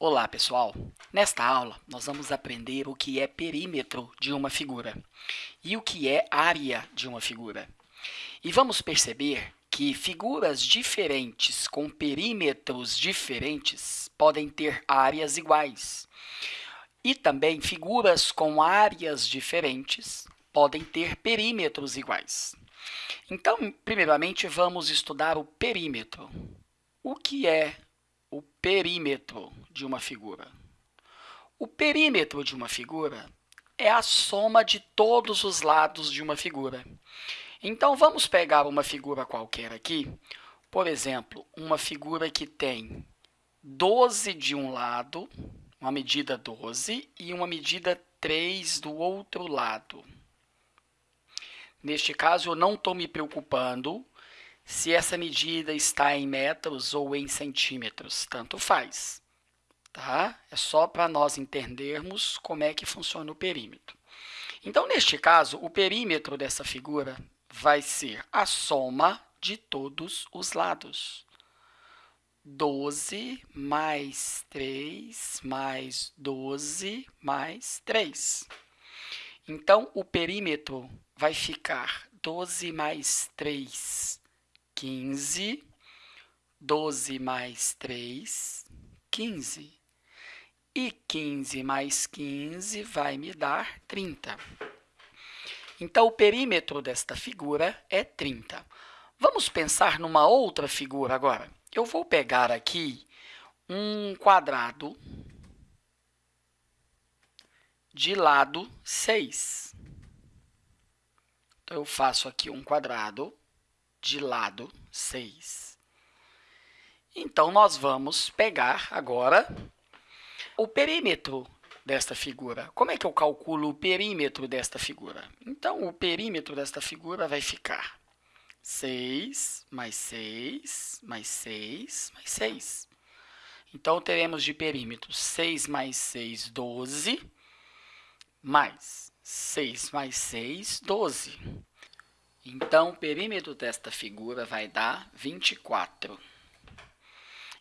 Olá, pessoal! Nesta aula, nós vamos aprender o que é perímetro de uma figura e o que é área de uma figura. E vamos perceber que figuras diferentes com perímetros diferentes podem ter áreas iguais. E também figuras com áreas diferentes podem ter perímetros iguais. Então, primeiramente, vamos estudar o perímetro. O que é o perímetro de uma figura. O perímetro de uma figura é a soma de todos os lados de uma figura. Então, vamos pegar uma figura qualquer aqui, por exemplo, uma figura que tem 12 de um lado, uma medida 12, e uma medida 3 do outro lado. Neste caso, eu não estou me preocupando se essa medida está em metros ou em centímetros, tanto faz. Tá? É só para nós entendermos como é que funciona o perímetro. Então, neste caso, o perímetro dessa figura vai ser a soma de todos os lados. 12 mais 3 mais 12 mais 3. Então, o perímetro vai ficar 12 mais 3 15, 12 mais 3, 15. E 15 mais 15 vai me dar 30. Então, o perímetro desta figura é 30. Vamos pensar numa outra figura agora. Eu vou pegar aqui um quadrado de lado 6. Então, eu faço aqui um quadrado de lado 6. Então, nós vamos pegar agora o perímetro desta figura. Como é que eu calculo o perímetro desta figura? Então, o perímetro desta figura vai ficar 6 mais 6 mais 6 mais 6. Então, teremos de perímetro 6 mais 6, 12, mais 6 mais 6, 12. Então, o perímetro desta figura vai dar 24.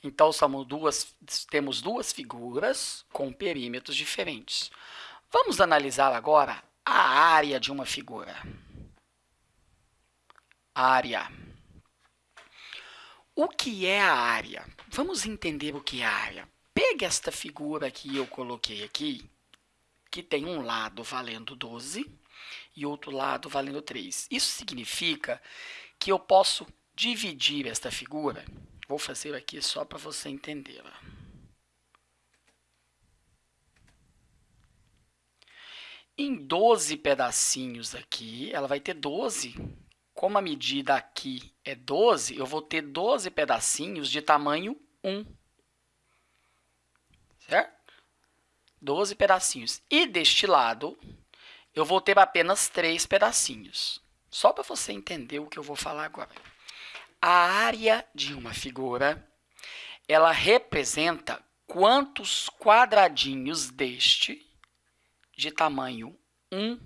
Então, duas, temos duas figuras com perímetros diferentes. Vamos analisar agora a área de uma figura. Área. O que é a área? Vamos entender o que é a área. Pegue esta figura que eu coloquei aqui, que tem um lado valendo 12 e outro lado valendo 3. Isso significa que eu posso dividir esta figura. Vou fazer aqui só para você entender. Em 12 pedacinhos aqui, ela vai ter 12. Como a medida aqui é 12, eu vou ter 12 pedacinhos de tamanho 1. Certo? 12 pedacinhos. E deste lado, eu vou ter apenas três pedacinhos. Só para você entender o que eu vou falar agora. A área de uma figura, ela representa quantos quadradinhos deste, de tamanho 1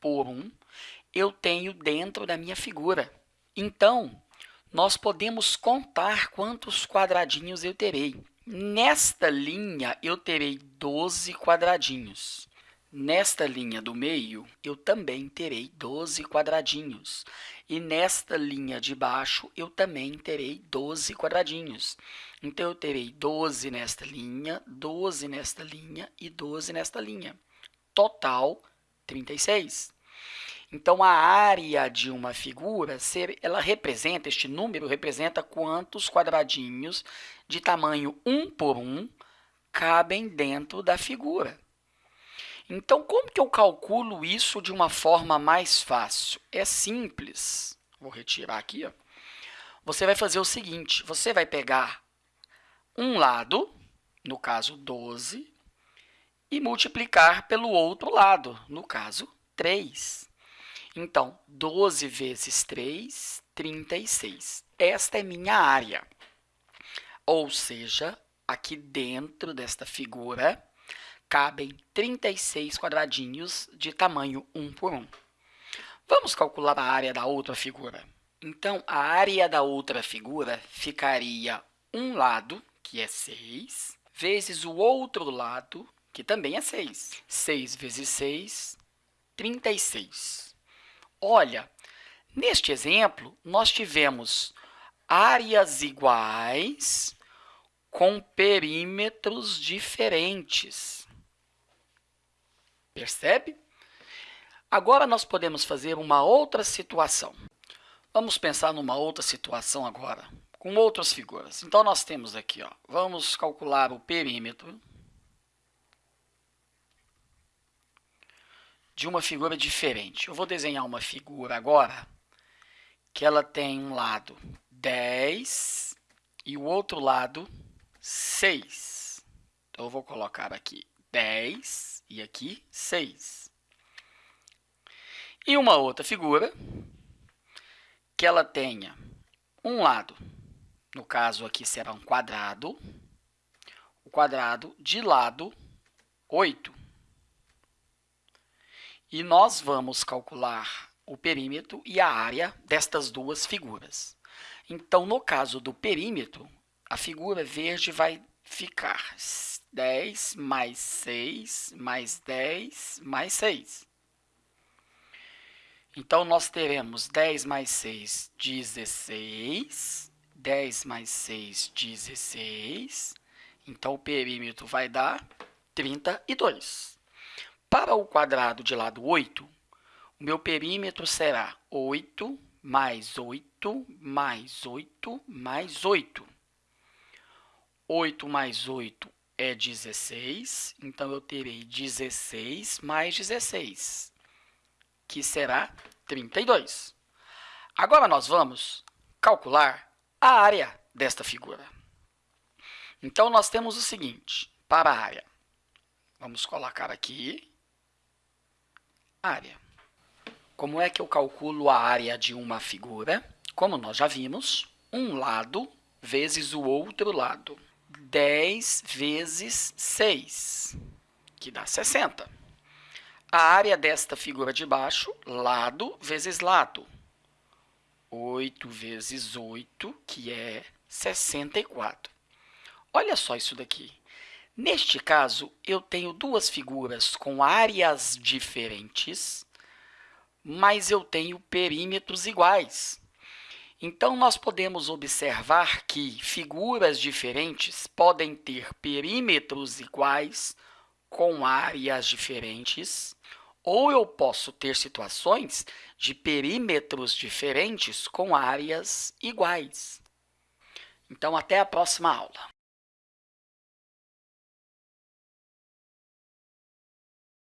por 1, eu tenho dentro da minha figura. Então, nós podemos contar quantos quadradinhos eu terei. Nesta linha, eu terei 12 quadradinhos. Nesta linha do meio, eu também terei 12 quadradinhos. E nesta linha de baixo, eu também terei 12 quadradinhos. Então, eu terei 12 nesta linha, 12 nesta linha e 12 nesta linha. Total, 36. Então, a área de uma figura, ela representa, este número representa quantos quadradinhos de tamanho 1 por 1 cabem dentro da figura. Então, como que eu calculo isso de uma forma mais fácil? É simples. Vou retirar aqui. Ó. Você vai fazer o seguinte, você vai pegar um lado, no caso 12, e multiplicar pelo outro lado, no caso 3. Então, 12 vezes 3, 36. Esta é minha área. Ou seja, aqui dentro desta figura, cabem 36 quadradinhos de tamanho 1 por 1. Vamos calcular a área da outra figura. Então, a área da outra figura ficaria um lado, que é 6, vezes o outro lado, que também é 6. 6 vezes 6, 36. Olha, neste exemplo, nós tivemos áreas iguais com perímetros diferentes. Percebe? Agora, nós podemos fazer uma outra situação. Vamos pensar numa outra situação agora, com outras figuras. Então, nós temos aqui, ó, vamos calcular o perímetro de uma figura diferente. Eu vou desenhar uma figura agora que ela tem um lado 10 e o outro lado 6. Então, eu vou colocar aqui 10 e aqui 6. E uma outra figura que ela tenha um lado, no caso aqui será um quadrado, o quadrado de lado 8. E nós vamos calcular o perímetro e a área destas duas figuras. Então, no caso do perímetro, a figura verde vai ficar 10 mais 6 mais 10 mais 6. Então, nós teremos 10 mais 6, 16. 10 mais 6, 16. Então, o perímetro vai dar 32. Para o quadrado de lado 8, o meu perímetro será 8 mais 8 mais 8 mais 8. 8 mais 8 é 16, então eu terei 16 mais 16, que será 32. Agora nós vamos calcular a área desta figura. Então, nós temos o seguinte, para a área. Vamos colocar aqui área. Como é que eu calculo a área de uma figura? Como nós já vimos, um lado vezes o outro lado. 10 vezes 6, que dá 60. A área desta figura de baixo, lado vezes lado. 8 vezes 8, que é 64. Olha só isso daqui. Neste caso, eu tenho duas figuras com áreas diferentes, mas eu tenho perímetros iguais. Então, nós podemos observar que figuras diferentes podem ter perímetros iguais com áreas diferentes, ou eu posso ter situações de perímetros diferentes com áreas iguais. Então, até a próxima aula.